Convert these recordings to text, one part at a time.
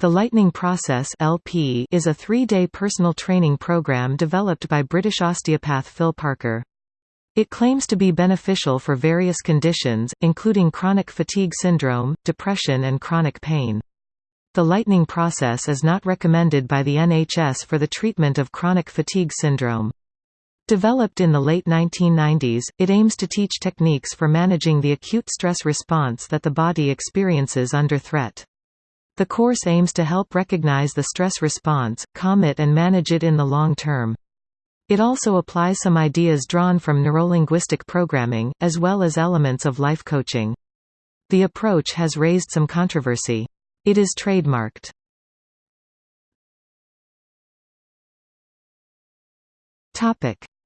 The Lightning Process (LP) is a three-day personal training program developed by British osteopath Phil Parker. It claims to be beneficial for various conditions, including chronic fatigue syndrome, depression and chronic pain. The Lightning Process is not recommended by the NHS for the treatment of chronic fatigue syndrome. Developed in the late 1990s, it aims to teach techniques for managing the acute stress response that the body experiences under threat. The course aims to help recognize the stress response, calm it and manage it in the long term. It also applies some ideas drawn from neurolinguistic programming, as well as elements of life coaching. The approach has raised some controversy. It is trademarked.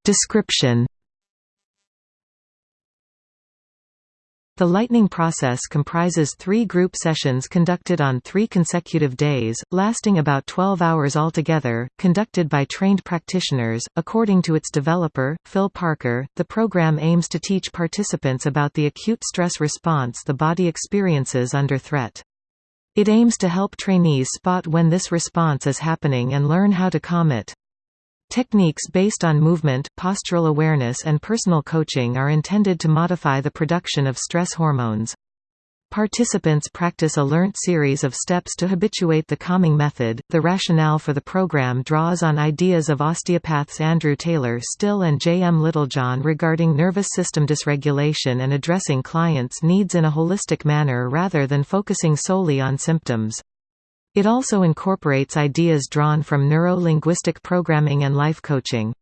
Description The Lightning process comprises three group sessions conducted on three consecutive days, lasting about 12 hours altogether, conducted by trained practitioners. According to its developer, Phil Parker, the program aims to teach participants about the acute stress response the body experiences under threat. It aims to help trainees spot when this response is happening and learn how to calm it. Techniques based on movement, postural awareness and personal coaching are intended to modify the production of stress hormones. Participants practice a learnt series of steps to habituate the calming method. The rationale for the program draws on ideas of osteopaths Andrew Taylor Still and J. M. Littlejohn regarding nervous system dysregulation and addressing clients' needs in a holistic manner rather than focusing solely on symptoms. It also incorporates ideas drawn from neuro-linguistic programming and life coaching.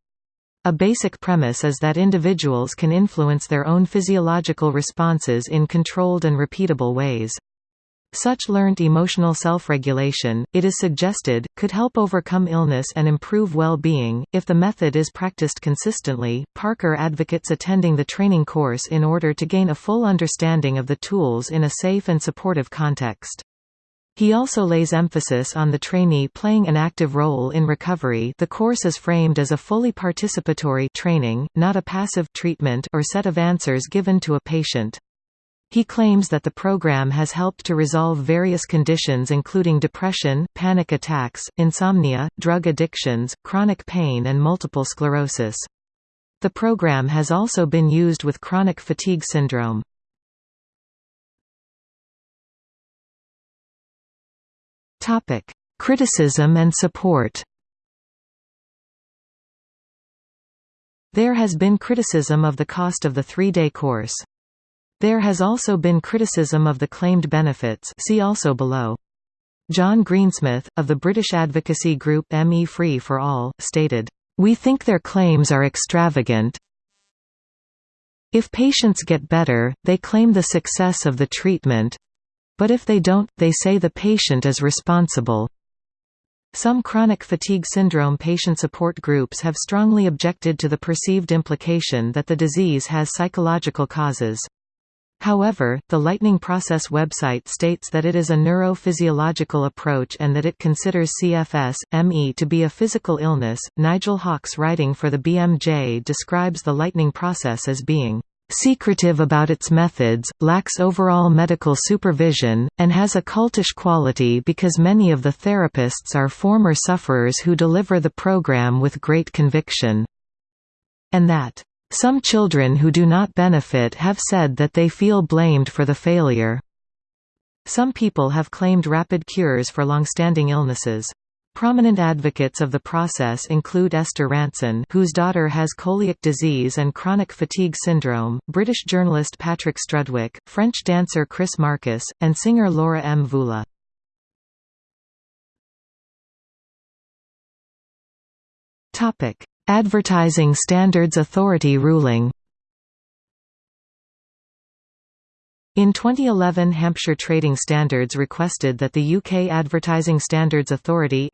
A basic premise is that individuals can influence their own physiological responses in controlled and repeatable ways. Such learned emotional self-regulation, it is suggested, could help overcome illness and improve well-being. If the method is practiced consistently, Parker advocates attending the training course in order to gain a full understanding of the tools in a safe and supportive context. He also lays emphasis on the trainee playing an active role in recovery the course is framed as a fully participatory training, not a passive treatment or set of answers given to a patient. He claims that the program has helped to resolve various conditions including depression, panic attacks, insomnia, drug addictions, chronic pain and multiple sclerosis. The program has also been used with chronic fatigue syndrome. Topic: Criticism and support. There has been criticism of the cost of the three-day course. There has also been criticism of the claimed benefits see also below. John Greensmith, of the British advocacy group ME Free for All, stated, "...we think their claims are extravagant if patients get better, they claim the success of the treatment but if they don't, they say the patient is responsible. Some chronic fatigue syndrome patient support groups have strongly objected to the perceived implication that the disease has psychological causes. However, the Lightning Process website states that it is a neurophysiological approach and that it considers CFS, ME to be a physical illness. Nigel Hawkes, writing for the BMJ, describes the Lightning Process as being secretive about its methods, lacks overall medical supervision, and has a cultish quality because many of the therapists are former sufferers who deliver the program with great conviction. And that, "...some children who do not benefit have said that they feel blamed for the failure." Some people have claimed rapid cures for long-standing illnesses. Prominent advocates of the process include Esther Rantzen whose daughter has coeliac disease and chronic fatigue syndrome, British journalist Patrick Strudwick, French dancer Chris Marcus, and singer Laura Mvula. Advertising Standards Authority ruling In 2011 Hampshire Trading Standards requested that the UK Advertising Standards Authority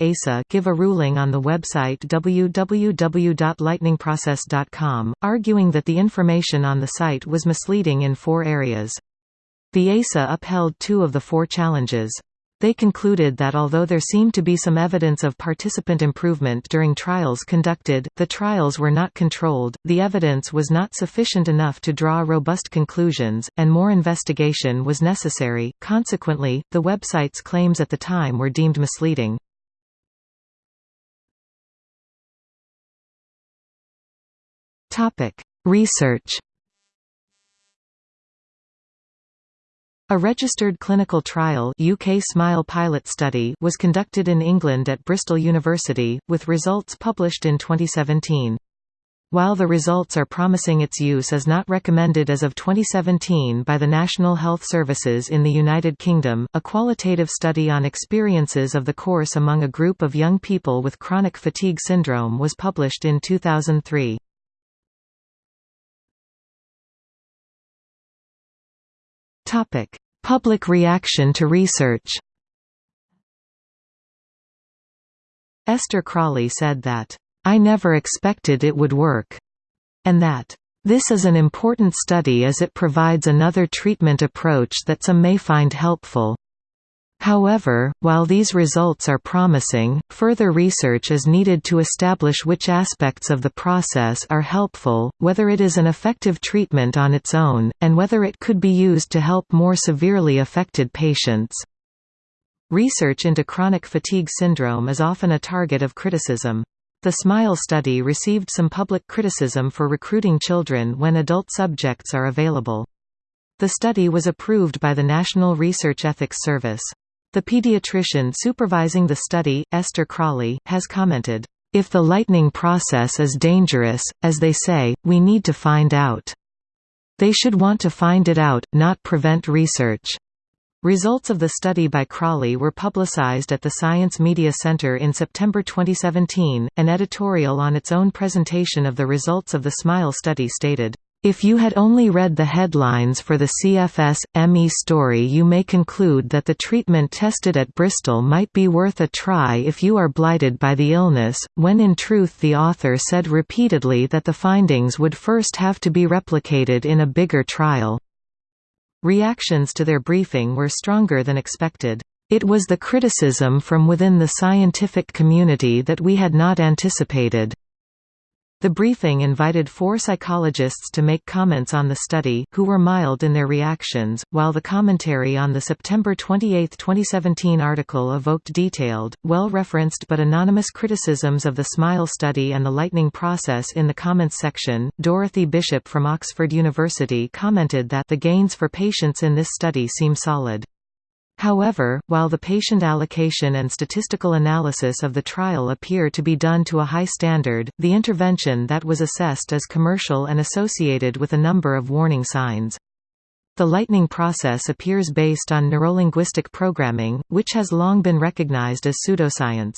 give a ruling on the website www.lightningprocess.com, arguing that the information on the site was misleading in four areas. The ASA upheld two of the four challenges. They concluded that although there seemed to be some evidence of participant improvement during trials conducted, the trials were not controlled, the evidence was not sufficient enough to draw robust conclusions, and more investigation was necessary. Consequently, the website's claims at the time were deemed misleading. Research A registered clinical trial UK SMILE pilot study was conducted in England at Bristol University, with results published in 2017. While the results are promising its use is not recommended as of 2017 by the National Health Services in the United Kingdom, a qualitative study on experiences of the course among a group of young people with chronic fatigue syndrome was published in 2003. Public reaction to research. Esther Crawley said that, "I never expected it would work," and that, "This is an important study as it provides another treatment approach that some may find helpful." However, while these results are promising, further research is needed to establish which aspects of the process are helpful, whether it is an effective treatment on its own, and whether it could be used to help more severely affected patients. Research into chronic fatigue syndrome is often a target of criticism. The SMILE study received some public criticism for recruiting children when adult subjects are available. The study was approved by the National Research Ethics Service. The pediatrician supervising the study, Esther Crawley, has commented, "...if the lightning process is dangerous, as they say, we need to find out. They should want to find it out, not prevent research." Results of the study by Crawley were publicized at the Science Media Center in September 2017. An editorial on its own presentation of the results of the SMILE study stated, if you had only read the headlines for the CFS, ME story you may conclude that the treatment tested at Bristol might be worth a try if you are blighted by the illness, when in truth the author said repeatedly that the findings would first have to be replicated in a bigger trial. Reactions to their briefing were stronger than expected. It was the criticism from within the scientific community that we had not anticipated. The briefing invited four psychologists to make comments on the study, who were mild in their reactions, while the commentary on the September 28, 2017 article evoked detailed, well-referenced but anonymous criticisms of the SMILE study and the lightning process in the comments section. Dorothy Bishop from Oxford University commented that the gains for patients in this study seem solid. However, while the patient allocation and statistical analysis of the trial appear to be done to a high standard, the intervention that was assessed is commercial and associated with a number of warning signs. The lightning process appears based on neurolinguistic programming, which has long been recognized as pseudoscience.